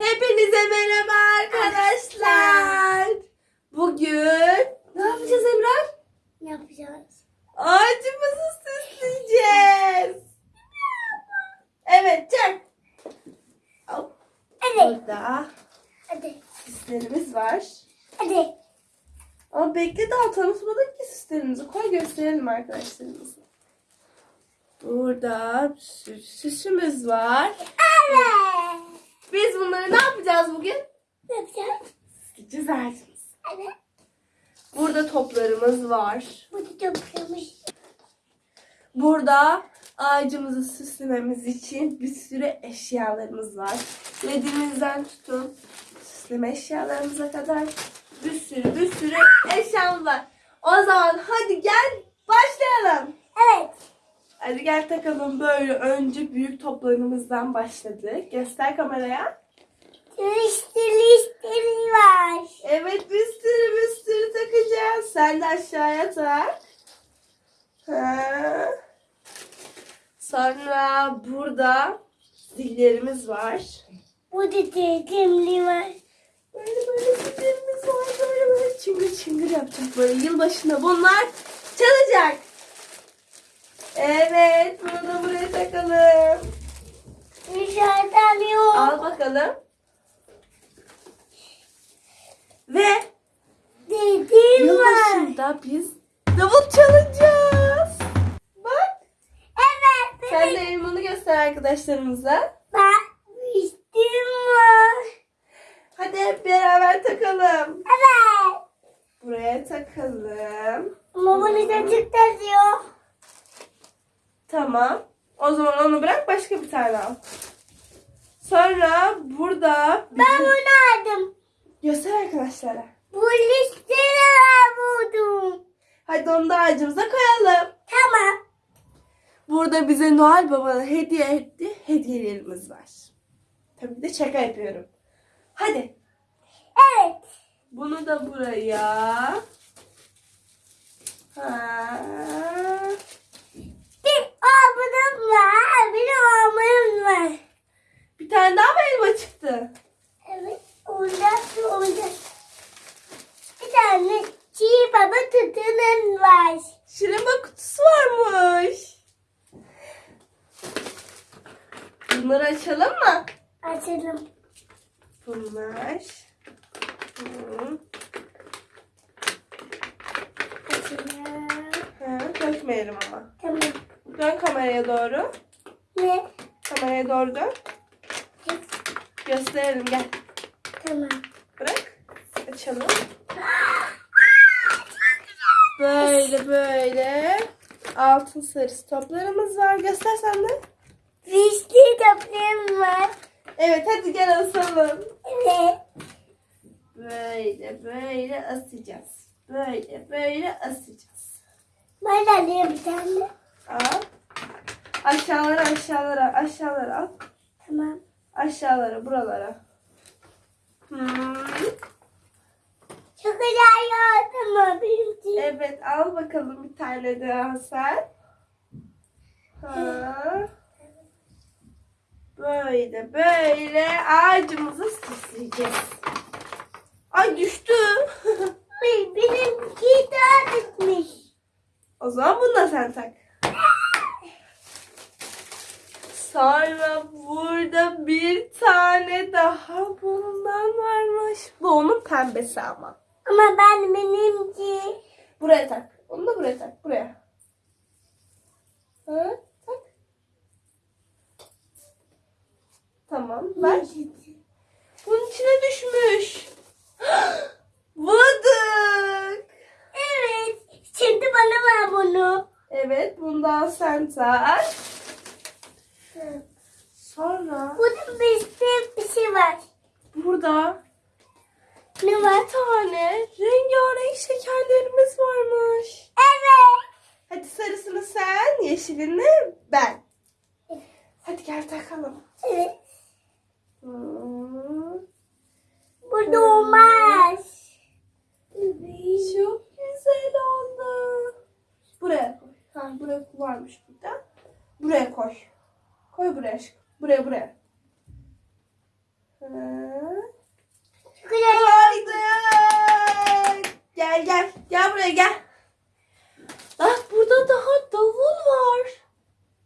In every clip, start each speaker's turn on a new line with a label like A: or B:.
A: Hepinize merhaba arkadaşlar. Bugün ne yapacağız Emrah?
B: Ne yapacağız?
A: Ağacımızı süsleyeceğiz. Evet çak. Hop,
B: Hadi.
A: Burada
B: Hadi.
A: süslerimiz var.
B: Hadi.
A: Ama bekle daha tanıtmadık ki süslerimizi. Koy gösterelim arkadaşlarımıza. Burada sü- süsümüz var.
B: Evet.
A: Biz bunları ne yapacağız bugün?
B: Ne yapacağız?
A: Süsleyeceğiz ağacımızı.
B: Evet.
A: Burada toplarımız var.
B: Bu da toplamış.
A: Burada ağacımızı süslememiz için bir sürü eşyalarımız var. Ledimizden tutun süsleme eşyalarımıza kadar bir sürü bir sürü eşyamız var. O zaman hadi gel başlayalım.
B: Evet.
A: Hadi gel takalım böyle önce büyük toplarımızdan başladık. Göster kameraya.
B: Listeli listeli var.
A: Evet bir sürü takacağız. Sen de aşağıya tak. Ha. Sonra burada zillerimiz var.
B: Bu da tekimli var.
A: Böyle böyle zillerimiz var. Böyle böyle çıngır çıngır yapacak. Böyle yılbaşında bunlar çalacak. Evet bunu da buraya takalım.
B: Dışarıdan yok.
A: Al bakalım. Ve
B: Dediğim var.
A: yılbaşında biz davul çalacağız. Bak.
B: Evet.
A: Sen de elmanı göster arkadaşlarımıza.
B: İstim var.
A: Hadi hep beraber takalım.
B: Evet.
A: Buraya takalım.
B: Ama bunu da tıklatıyor.
A: Tamam. O zaman onu bırak başka bir tane al. Sonra burada
B: Ben bunu aldım.
A: göster arkadaşlara.
B: Bu listeli var buldum.
A: Hadi onu da ağacımıza koyalım.
B: Tamam.
A: Burada bize Noel Baba'nın hediye ettiği hediyelerimiz var. Tabii de şaka yapıyorum. Hadi.
B: Evet.
A: Bunu da buraya. Ha.
B: Ablam var. Bir ablam var.
A: Bir tane daha mı elma çıktı?
B: Evet. Orada orada. Bir tane çiğ baba tutunun var.
A: Şırınma kutusu varmış. Bunları açalım mı?
B: Açalım.
A: Bunlar. Hı.
B: Açalım.
A: Ha, dökmeyelim ama.
B: Tamam.
A: Dön kameraya doğru.
B: Ne?
A: Kameraya doğru dön. Gösterelim gel.
B: Tamam.
A: Bırak. Açalım. Böyle böyle. Altın sarısı toplarımız var. Göster sen de.
B: Vişli toprağım var.
A: Evet hadi gel asalım.
B: Evet.
A: Böyle böyle asacağız. Böyle böyle asacağız.
B: Ben alayım bir tane.
A: Al. Aşağılara aşağılara aşağılara al.
B: Tamam.
A: Aşağılara buralara. Hmm.
B: Çok güzel yardım benim.
A: Evet al bakalım bir tane daha sen. Ha. Böyle böyle ağacımızı süsleyeceğiz. Ay düştü.
B: Ay, benimki daha
A: o zaman bunu da sen tak. Sonra burada bir tane daha bundan varmış. Bu onun pembesi ama.
B: Ama ben benimki.
A: Buraya tak. Onu da buraya tak. Buraya. Ha, tak. Tamam. Ver. Bunun içine düşmüş. Bulduk.
B: Evet. Şimdi bana ver bunu.
A: Evet. Bundan sen tak. Sonra
B: Burada bir bir şey var.
A: burada
B: Ne var?
A: bir tane rengarenk şekerlerimiz varmış.
B: Evet.
A: Hadi sarısını sen, yeşilini ben. Hadi gel takalım.
B: Evet.
A: Hmm.
B: Burada olmaz.
A: Çok güzel oldu. Buraya koy. Ha, buraya varmış burada. Buraya koy. Koy buraya aşkım. Buraya buraya. Kolaydı. Gel gel. Gel buraya gel. Bak burada daha davul var.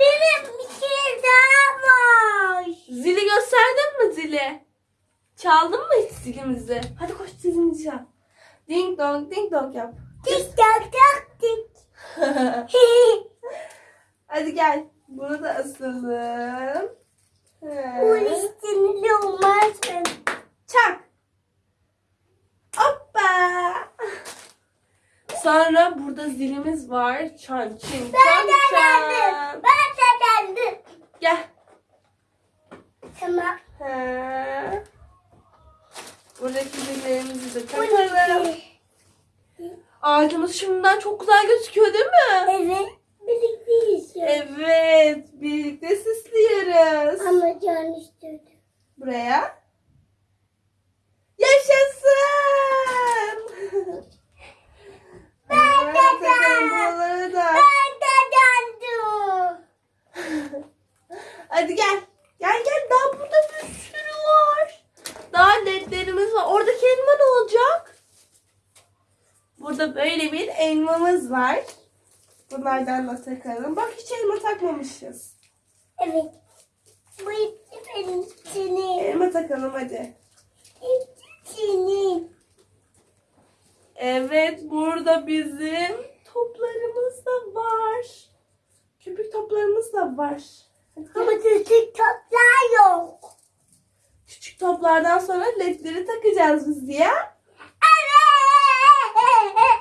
B: Benim bir şey daha var.
A: Zili gösterdin mi zili? Çaldın mı hiç zilimizi? Hadi koş zilimizi çal. Ding dong ding dong yap.
B: Ding dong dong ding.
A: Hadi gel. Bunu da asalım.
B: Bu üstünde olmaz mı?
A: Çak. Hoppa. Sonra burada zilimiz var. Çan çin
B: Ben
A: çan
B: geldim.
A: çan.
B: Ben de geldim.
A: Gel.
B: Tamam.
A: He. Buradaki zillerimizi de takalım. Ağacımız şimdiden çok güzel gözüküyor değil mi?
B: Evet. Birlikteyiz.
A: Evet. Birlikte süslüyoruz.
B: Ama can istedim.
A: Buraya. Yaşasın.
B: Ben de ben.
A: da.
B: Ben de geldim.
A: Hadi gel. Gel gel daha burada bir sürü var. Daha ledlerimiz var. Oradaki elma ne olacak? Burada böyle bir elmamız var. Bunlardan da takalım. Bak hiç elma takmamışız.
B: Evet. Bu benim senin.
A: Elma takalım hadi.
B: Senin.
A: Evet burada bizim toplarımız da var. Köpük toplarımız da var.
B: Ama küçük toplar yok.
A: Küçük toplardan sonra ledleri takacağız biz diye.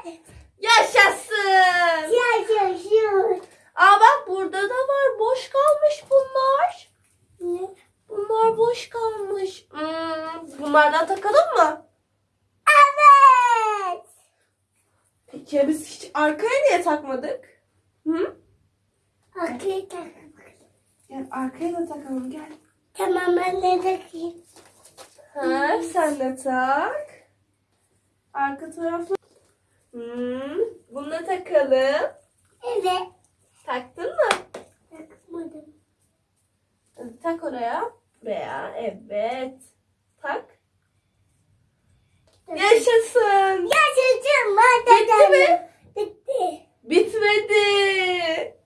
B: Evet.
A: Yaşasın.
B: Yaşasın.
A: Aa bak burada da var. Boş kalmış bunlar.
B: Ne?
A: Bunlar boş kalmış. Hmm, bunlardan takalım mı?
B: Evet.
A: Peki ya biz hiç arkaya niye takmadık? Hı?
B: Okey tamam.
A: Gel arkaya da takalım gel.
B: Tamam ben de takayım.
A: Ha, sen de tak. Arka tarafı. Hmm, bunu da takalım.
B: Evet.
A: Taktın mı?
B: Takmadım.
A: Tak oraya. Buraya. Evet. Tak. Yaşasın.
B: Yaşasın. De
A: Bitti mi?
B: Bitti.
A: Bitmedi.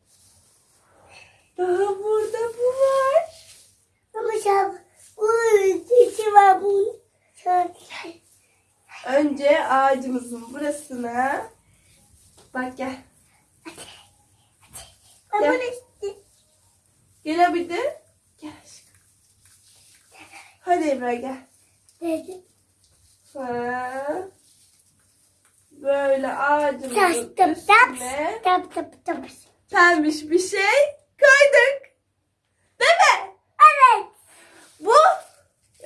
A: Daha burada bu var.
B: Ama sen bu içi var bu. Şöyle.
A: Önce ağacımızın burasına. Bak gel. Gel.
B: bunu istedim.
A: Gelebildin. Gel aşkım. Hadi Ebra gel. Ha. Böyle ağacımızın
B: Tap tap tap.
A: üstüne
B: Tap tap tap.
A: pembiş bir şey koyduk. Değil mi?
B: Evet.
A: Bu.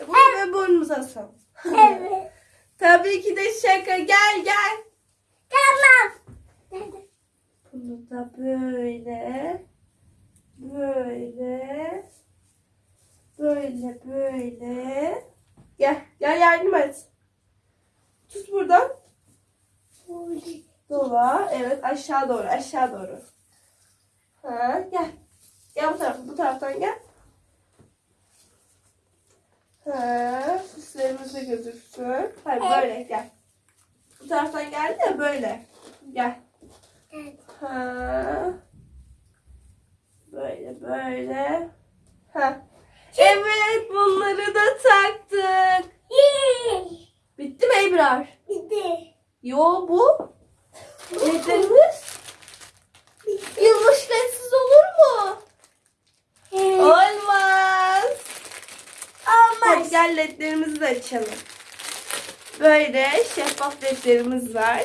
A: Bunu ben burnumuza asalım.
B: Evet.
A: Tabii ki de şaka. Gel gel.
B: Tamam.
A: Bunu da böyle. Böyle. Böyle böyle. Gel. Gel yardım et. Tut buradan. Dola. Evet aşağı doğru. Aşağı doğru. Ha, gel. Gel bu tarafa. Bu taraftan gel. Ha, süslerimiz de gözüksün. Hayır böyle gel. Bu taraftan geldi ya böyle. Gel. Ha. Böyle böyle. Ha. Evet bunları da taktık. Bitti mi Ebrar?
B: Bitti.
A: Yo bu. Ledlerimiz. Yılmış ledsiz olur mu?
B: Evet.
A: Olmaz. Hadi
B: Olmaz.
A: gel ledlerimizi de açalım. Böyle şeffaf ledlerimiz var.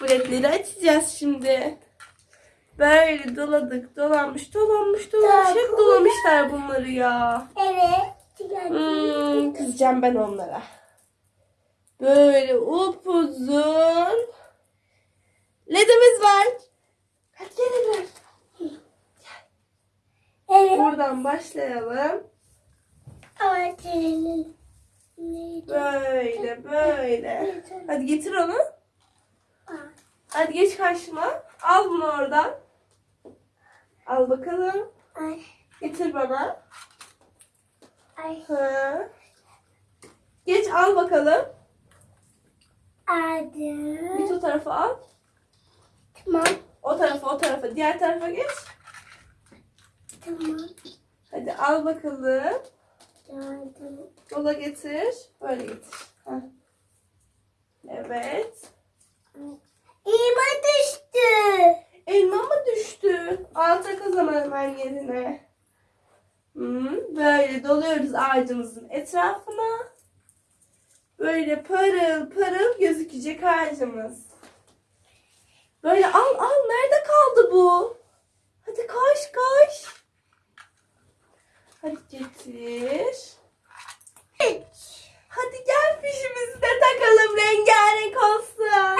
A: Bu ledleri açacağız şimdi. Böyle doladık, dolanmış, dolanmış, dolanmış. Hep dolamışlar bunları ya.
B: Evet.
A: Hmm, kızacağım ben onlara. Böyle upuzun ledimiz var. Hadi gel Ebrar.
B: Evet.
A: Buradan başlayalım. Böyle böyle. Hadi getir onu. Hadi geç karşıma. Al bunu oradan. Al bakalım.
B: Ay.
A: Getir bana.
B: Ay.
A: Ha. Geç al bakalım.
B: Adı.
A: Git o tarafa al.
B: Tamam.
A: O tarafa o tarafa. Diğer tarafa geç.
B: Tamam.
A: Hadi al bakalım.
B: Yardım.
A: Yola getir. Böyle getir. Heh. Evet.
B: İma düştü.
A: Elma mı düştü? Al tak o zaman hemen yerine. Hmm, böyle doluyoruz ağacımızın etrafına. Böyle parıl parıl gözükecek ağacımız. Böyle al al nerede kaldı bu? Hadi koş koş. Hadi getir. Hadi gel fişimizi de takalım rengarenk olsun.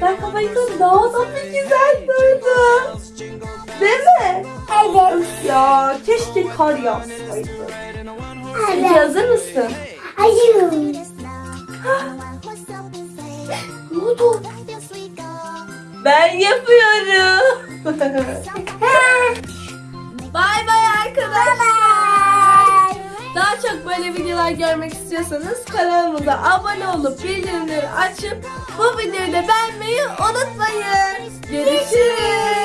A: Işıklar kapalıyken daha da bir güzel durdu. Değil mi?
B: Evet.
A: Ya keşke kar yağsaydı. Peki
B: Evet.
A: hazır mısın?
B: Hayır.
A: Ne oldu? Ben yapıyorum. bay bay arkadaşlar. Daha çok böyle videolar görmek istiyorsanız kanalımıza abone olup bildirimleri açıp bu videoyu da beğenmeyi unutmayın. Görüşürüz.